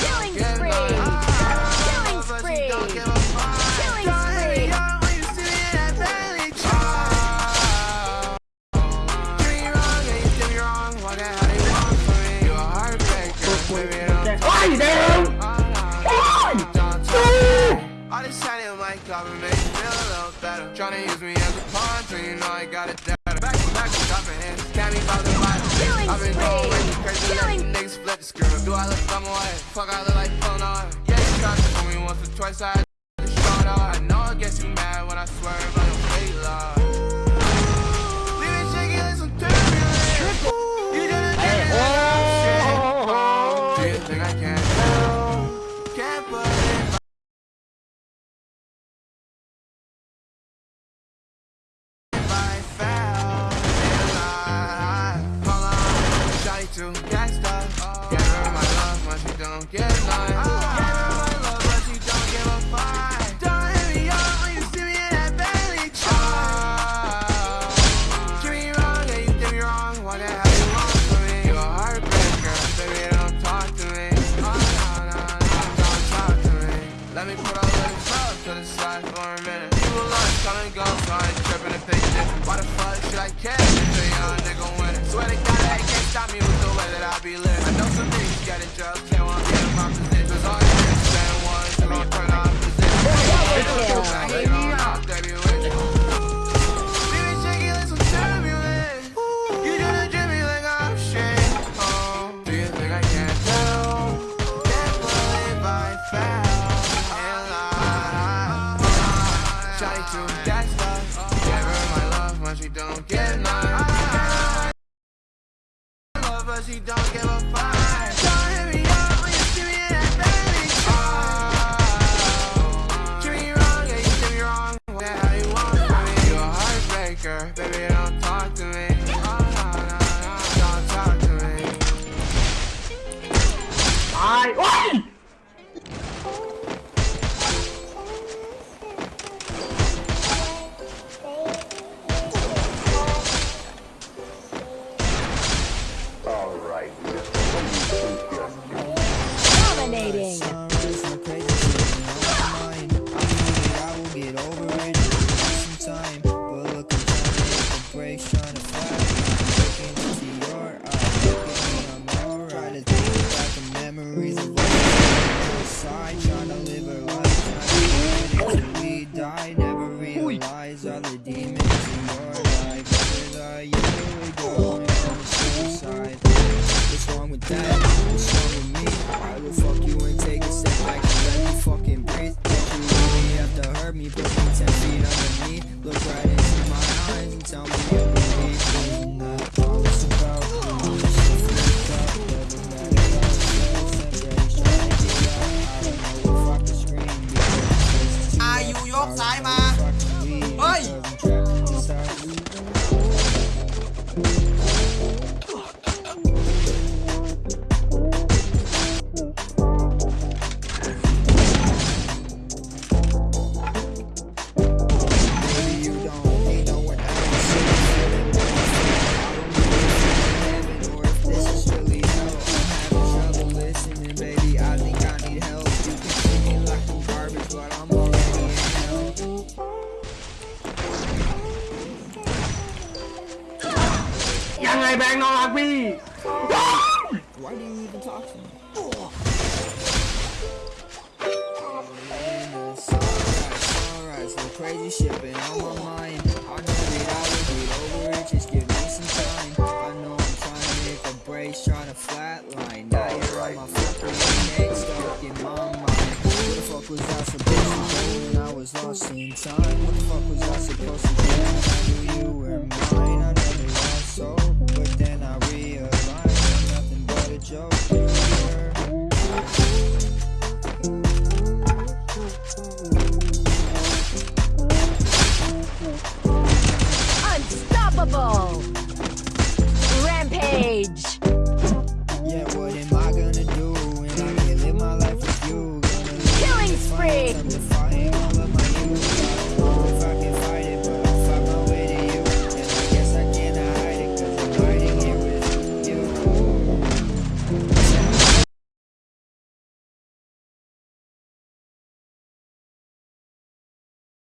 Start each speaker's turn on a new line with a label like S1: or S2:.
S1: Killing spree. Killing spree. decided my government feel a little better. Trying to me as a pawn, so you know I got it better. Back, back, don't be bothered by
S2: it.
S1: I've been flip the script. Do I look dumb away? Fuck, I look like on. Yeah, you tried to fool me once or twice, I had to out. I know I get you mad when I swerve, I don't fake love. Her my love, but she don't. Give love, a. Don't hit me up when you see me in that truck. Me wrong, you did me wrong. What the hell you want from me? You a heartbreaker, baby, don't talk to me. Oh, no, no, no, don't talk to me. Let me put all this up to the side for a minute. Will lunch, come and go, so I tripping. Why the fuck should I care young nigga winning? Swear to God, they can't stop me with the way that I be living. I I I. Her she don't none. Love, but she don't give a fuck. Baby, don't talk to me.
S3: With that? What's wrong with me? I will fuck you and take a step back and let you fucking breathe. Don't you really have to hurt me, put me ten feet underneath. Look right into my eyes and tell me
S4: Hey, bang me!
S3: Why do you even talk to me? Crazy shit been on my mind. I know I will get over it. Just give me some time. I know I'm trying to make a brace trying to flatline. Now you're on my fucking neck, stuck in my mind. The fuck was I supposed to do when I was lost in time? What the fuck was I supposed to do? I knew you were mine.